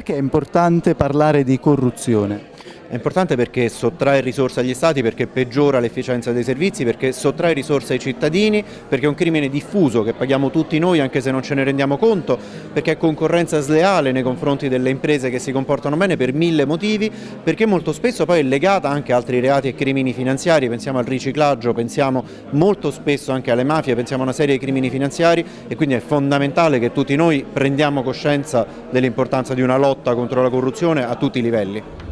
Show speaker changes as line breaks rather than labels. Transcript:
Perché è importante parlare di corruzione?
È importante perché sottrae risorse agli stati, perché peggiora l'efficienza dei servizi, perché sottrae risorse ai cittadini, perché è un crimine diffuso che paghiamo tutti noi anche se non ce ne rendiamo conto, perché è concorrenza sleale nei confronti delle imprese che si comportano bene per mille motivi, perché molto spesso poi è legata anche a altri reati e crimini finanziari, pensiamo al riciclaggio, pensiamo molto spesso anche alle mafie, pensiamo a una serie di crimini finanziari e quindi è fondamentale che tutti noi prendiamo coscienza dell'importanza di una lotta contro la corruzione a tutti i livelli.